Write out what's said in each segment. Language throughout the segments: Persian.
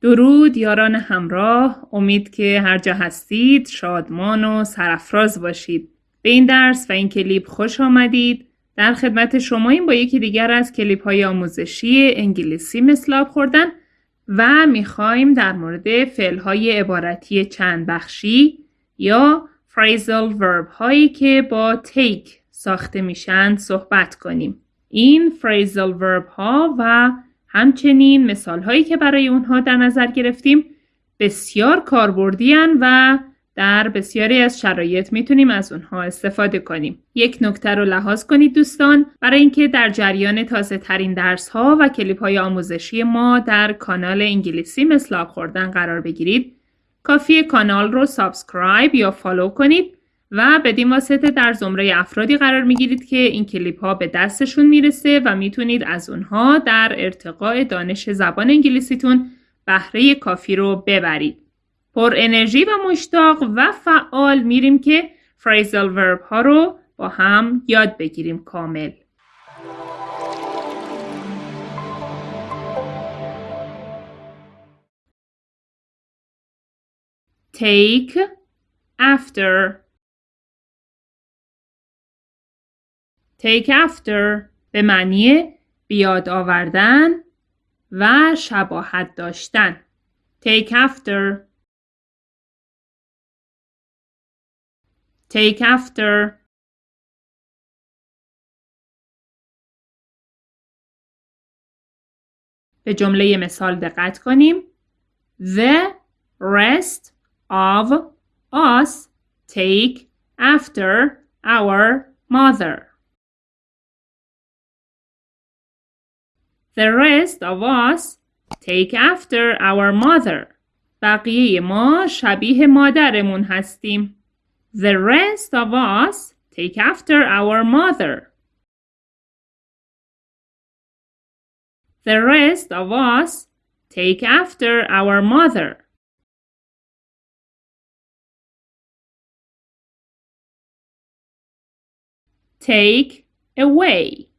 درود یاران همراه. امید که هر جا هستید شادمان و سرفراز باشید. به این درس و این کلیپ خوش آمدید. در خدمت شما این با یکی دیگر از کلیپ های آموزشی انگلیسی مثل خوردن و می‌خوایم در مورد فعل های عبارتی چند بخشی یا phrasal verb هایی که با take ساخته میشن صحبت کنیم. این phrasal verb ها و همچنین مثال هایی که برای اونها در نظر گرفتیم بسیار کاربردی و در بسیاری از شرایط می‌تونیم از اونها استفاده کنیم. یک نکته رو لحاظ کنید دوستان برای اینکه در جریان تازه ترین درس ها و کلیپ های آموزشی ما در کانال انگلیسی مثل خوردن قرار بگیرید کافی کانال رو subscribe یا follow کنید و بدین واسطه در زمره افرادی قرار می‌گیرید که این کلیپ ها به دستشون می‌رسه و می‌تونید از اونها در ارتقاء دانش زبان انگلیسیتون بهره کافی رو ببرید. پر انرژی و مشتاق و فعال میریم که فریزال ورب ها رو با هم یاد بگیریم کامل. take after take after به معنی بیاد آوردن و شباهت داشتن take after take after به جمله مثال دقت کنیم The rest of us take after our mother. The rest of us take after our mother. بقیه ما شبیه مادرمون هستیم. The rest of us take after our mother. The rest of us take after our mother. take away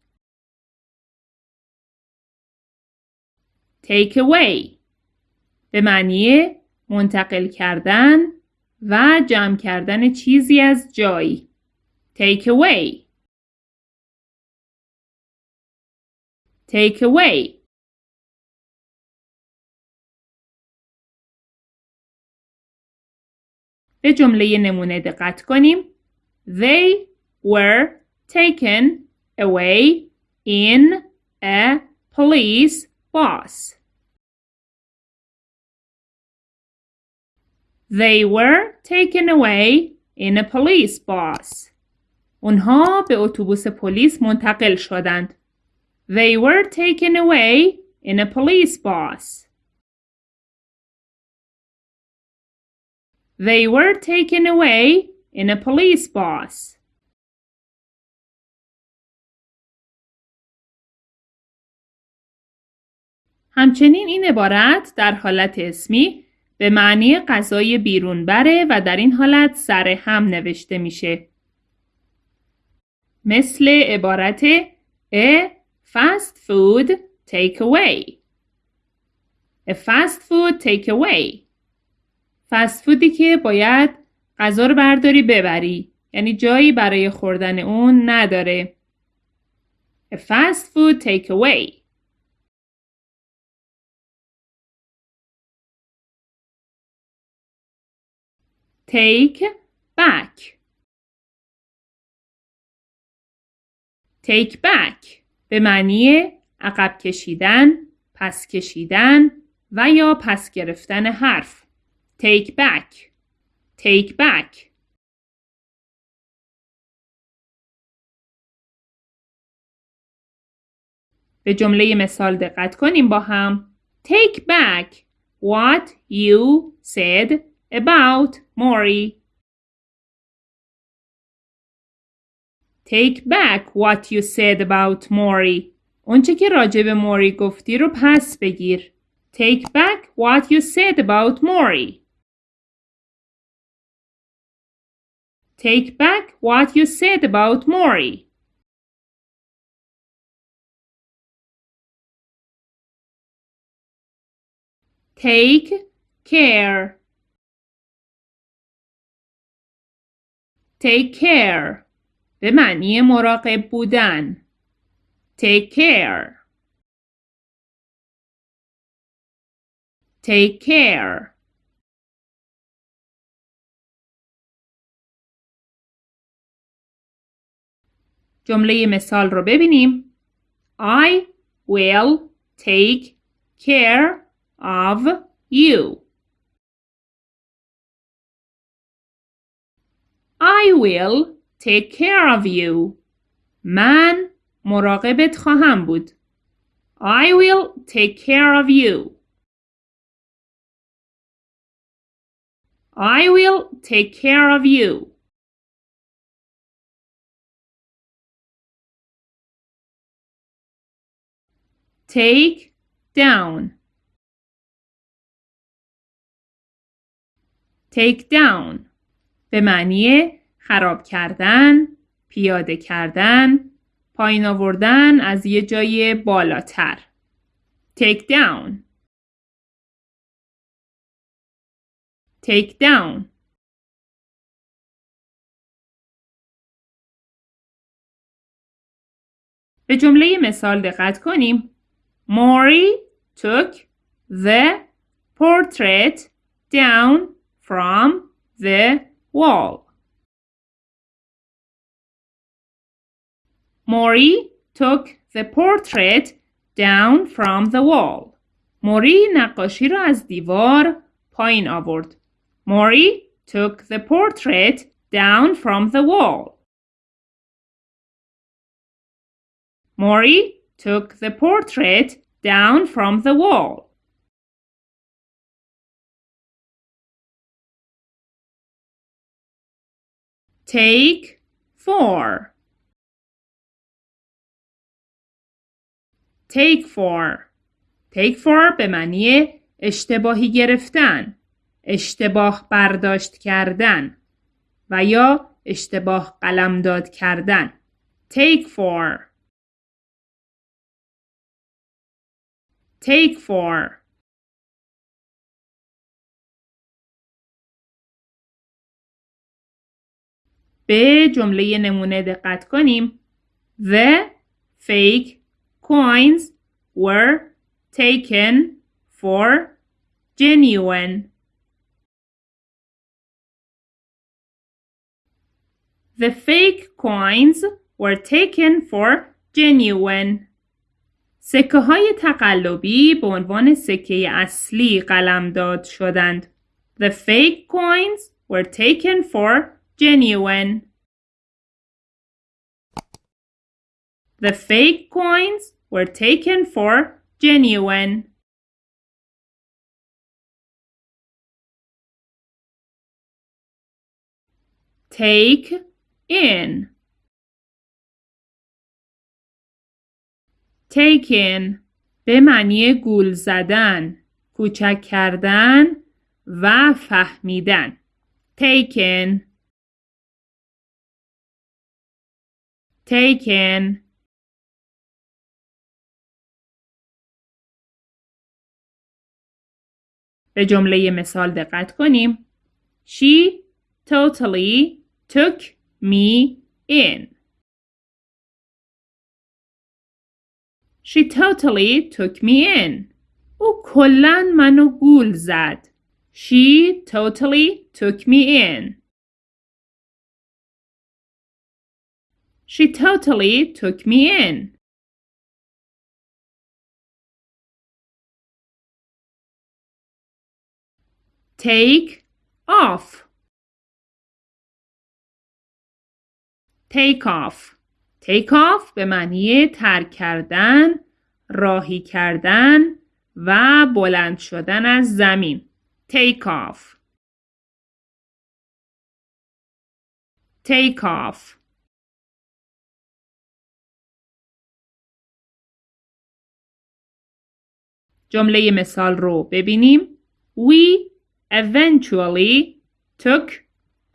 Take away. به معنی منتقل کردن و جمع کردن چیزی از جایی. Take away. Take away. به جمله نمونه دقت کنیم. They were taken away in a police bus. They were taken away in a police bus. اونها به اتوبوس پلیس منتقل شدند. They were taken away in a police bus. They were taken away in a police bus. همچنین این عبارت در حالت اسمی به معنی غذای بیرون بره و در این حالت سر هم نوشته میشه. مثل عبارت a fast food take away. A fast food take away. فست فودی که باید غذا رو برداری ببری. یعنی جایی برای خوردن اون نداره. A fast food take take back take back به معنی عقب کشیدن، پس کشیدن و یا پس گرفتن حرف. take back take back به جمله مثال دقت کنیم با هم. Take back what you said about Maury. Take back what you said about Maury. اونچه که راجع به موری گفتی رو پس بگیر. Take back what you said about Maury. Take back what you said about Maury. take care Take care به معنی مراقب بودن take care take care جمله مثال رو ببینیم I will take care of you. I will take care of you. من مراقبت خواهم بود. I will take care of you. I will take care of you. Take down. take down به معنی خراب کردن، پیاده کردن، پایین آوردن از یه جای بالاتر. take down take down به جمله مثال دقت کنیم. Maury took the portrait down from the wall. Mori took the portrait down from the wall. موری نقاشی را از دیوار پایین آورد. موری took the portrait down from the wall. Mori took the portrait down from the wall. Take for. Take for. Take for به معنی اشتباهی گرفتن. اشتباه برداشت کردن و یا اشتباه قلمداد کردن. Take for. Take for. به جمله نمونه دقت کنیم. The fake coins were taken for genuine. The fake coins were taken for genuine. سکه های تقلبی به عنوان سکه اصلی قلمداد شدند. The fake coins were taken for genuine. The fake coins were taken for genuine. Take in. Take in به معنی گول زدن، کوچک کردن و فهمیدن. Taken taken به جمله مثال دقت کنیم. She totally took me in. She totally took me in. او کلن منو گول زد. She totally took me in. She totally took me in. Take off. Take off. Take off به معنی ترک کردن، راهی کردن و بلند شدن از زمین. Take off. Take off. جمله مثال رو ببینیم. We eventually took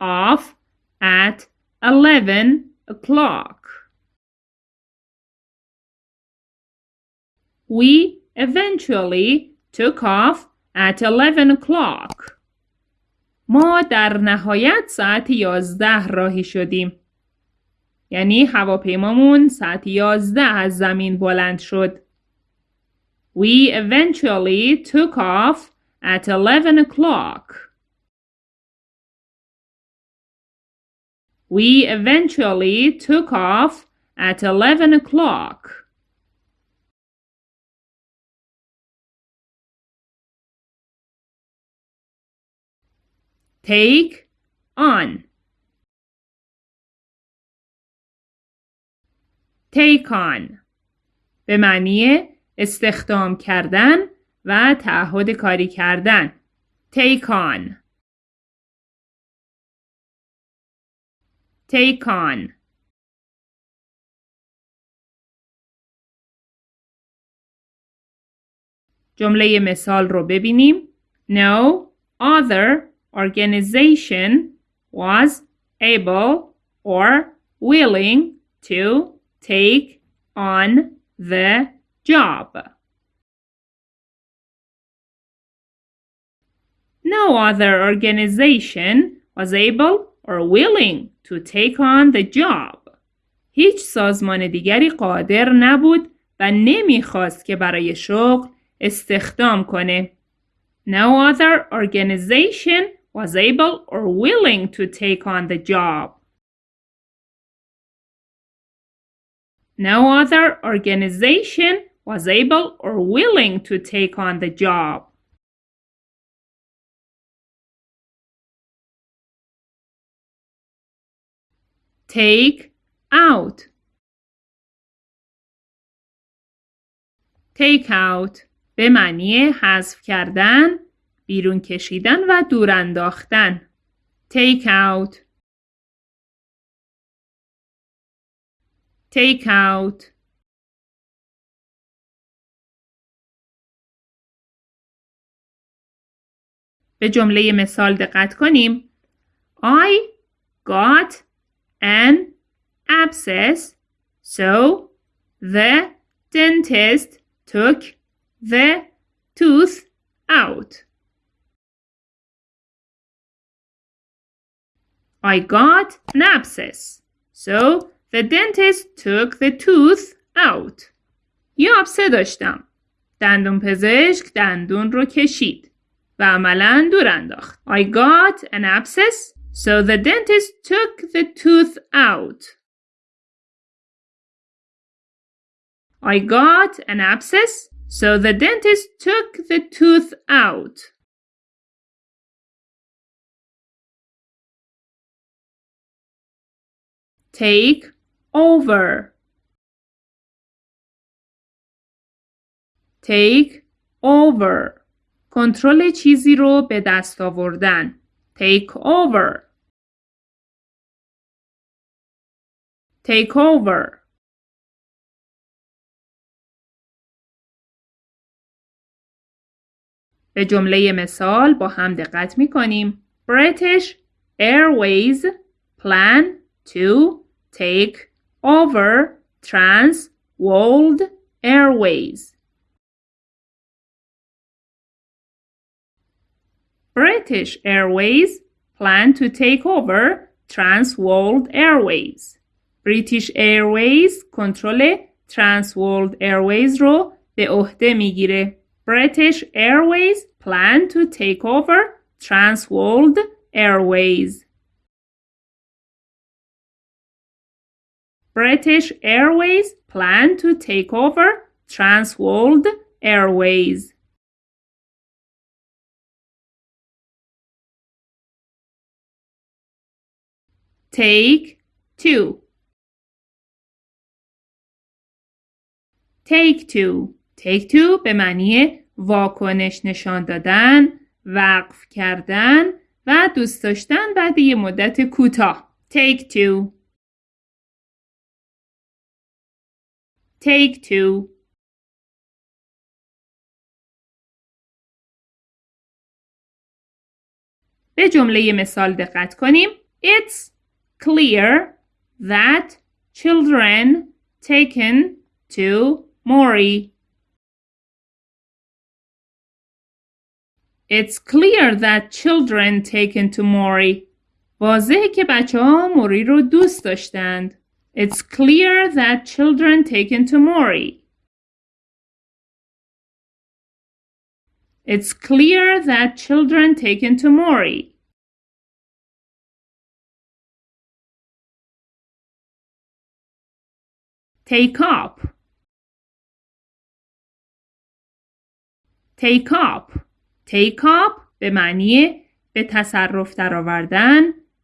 off at 11 o'clock. We eventually took off at 11 o'clock. ما در نهایت ساعت 11 راهی شدیم. یعنی هواپیمامون ساعت 11 از زمین بلند شد. We eventually took off at 11 o'clock. We eventually took off at 11 o'clock. Take on. Take on. به معنی استخدام کردن و تعهد کاری کردن. Take on. Take on. جمله مثال رو ببینیم. No other organization was able or willing to take on the job. No other organization was able or willing to take on the job. هیچ سازمان دیگری قادر نبود و نمیخواست که برای شغل استخدام کنه. No other organization was able or willing to take on the job. No other organization was able or willing to take on the job. Take out. Take out به معنی حذف کردن، بیرون کشیدن و دور انداختن. Take out. Take out. به jumle مثال دقت کنیم. I got an abscess, so the dentist took the tooth out. I got an abscess, so the dentist took the tooth out. یه آبسه داشتم. دندون پزشک دندون رو کشید و عملا دور انداخت. I got an abscess, so the dentist took the tooth out. I got an abscess, so the dentist took the tooth out. Take over. Take over. کنترل چیزی رو به دست آوردن. Take over. Take over. به جمله مثال با هم دقت می کنیم. British Airways plan to take over Trans World Airways. British Airways plan to take over Trans World Airways. British Airways کنترل Trans World Airways رو به عهده میگیره. British Airways plan to take over Transworld Airways. British Airways plan to take over Transworld Airways. Take two. Take two. take two به معنی واکنش نشان دادن، وقف کردن و دوست داشتن بعد یه مدت کوتاه. take two take two به جمله مثال دقت کنیم. It's clear that children taken to Mori It's clear that children taken to Mori. واضحه که بچه ها موری رو دوست داشتند. It's clear that children taken to Mori. It's clear that children taken to Mori. Take up. Take up. Take up به معنی به تصرف درآوردن،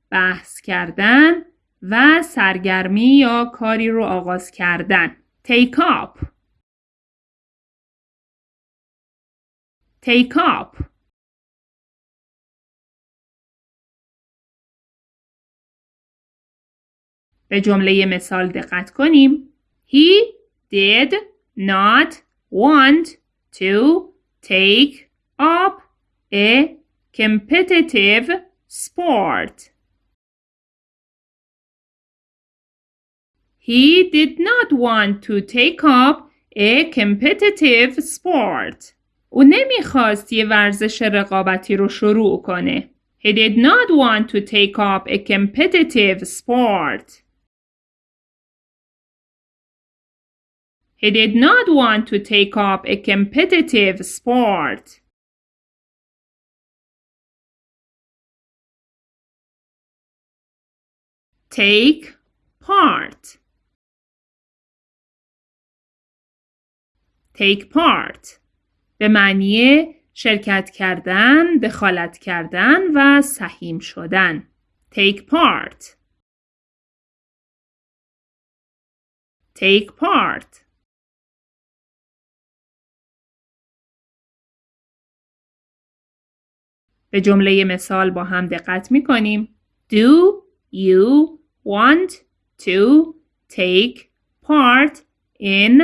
بحث کردن و سرگرمی یا کاری رو آغاز کردن. Take up. Take up. به جمله مثال دقت کنیم. He did not want to take up a competitive sport. He did not want to take up a competitive sport. او نمی‌خواست یه ورزش رقابتی رو شروع کنه. He did not want to take up a competitive sport. He did not want to take up a competitive sport. Take part. Take part به معنی شرکت کردن، دخالت کردن و سهیم شدن. Take part. Take part. به جمله مثال با هم دقت می کنیم. Do you want to take part in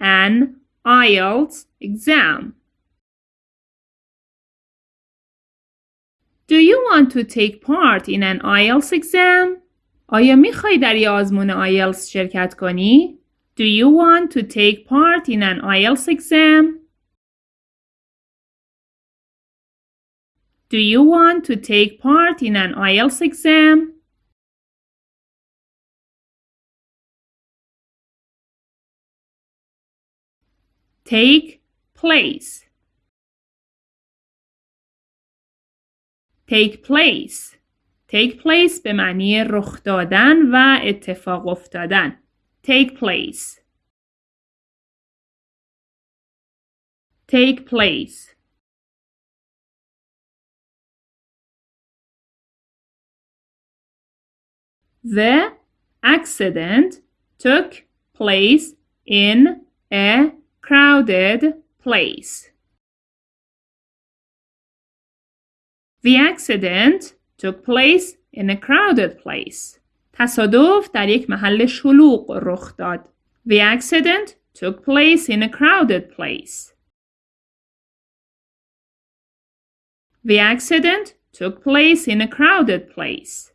an IELTS exam? Do you want to take part in an IELTS exam? آیا می‌خوای در یه آزمون IELTS شرکت کنی؟ Do you want to take part in an IELTS exam? Do you want to take part in an IELTS exam? Take place. Take place. Take place به معنی رخ دادن و اتفاق افتادن. Take place. Take place. The accident took place in a crowded place. The accident took place in a crowded place. تصادف در یک محل شلوغ رخ داد. The accident took place in a crowded place. The accident took place in a crowded place.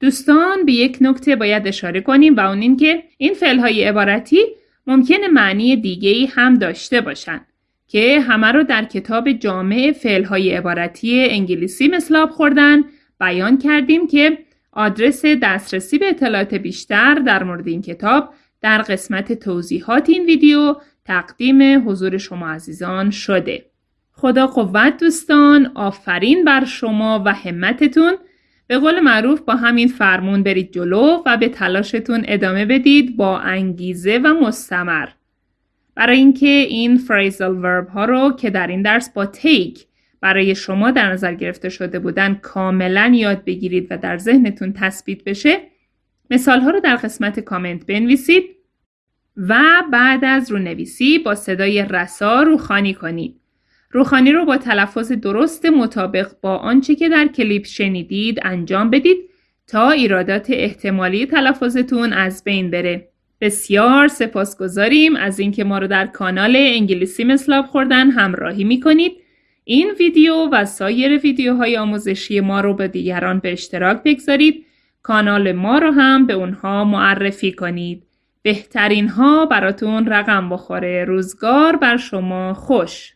دوستان به یک نکته باید اشاره کنیم و اون این که این های عبارتی ممکنه معنی دیگه ای هم داشته باشن که همه رو در کتاب جامع های عبارتی انگلیسی مثلاب خوردن بیان کردیم که آدرس دسترسی به اطلاعات بیشتر در مورد این کتاب در قسمت توضیحات این ویدیو تقدیم حضور شما عزیزان شده. خدا قوت دوستان آفرین بر شما و همتتون به قول معروف با همین فرمون برید جلو و به تلاشتون ادامه بدید با انگیزه و مستمر. برای اینکه این فریزل ورب ها رو که در این درس با تیک برای شما در نظر گرفته شده بودن کاملا یاد بگیرید و در ذهنتون تثبیت بشه مثال ها رو در قسمت کامنت بنویسید و بعد از رونویسی با صدای رسا روخانی کنید. روخانی رو با تلفظ درست مطابق با آنچه که در کلیپ شنیدید انجام بدید تا ایرادات احتمالی تلفظتون از بین بره. بسیار سپاسگزاریم از اینکه ما رو در کانال انگلیسی مثلاب خوردن همراهی می‌کنید. این ویدیو و سایر ویدیوهای آموزشی ما رو به دیگران به اشتراک بگذارید. کانال ما رو هم به اونها معرفی کنید. بهترین ها براتون رقم بخوره روزگار بر شما خوش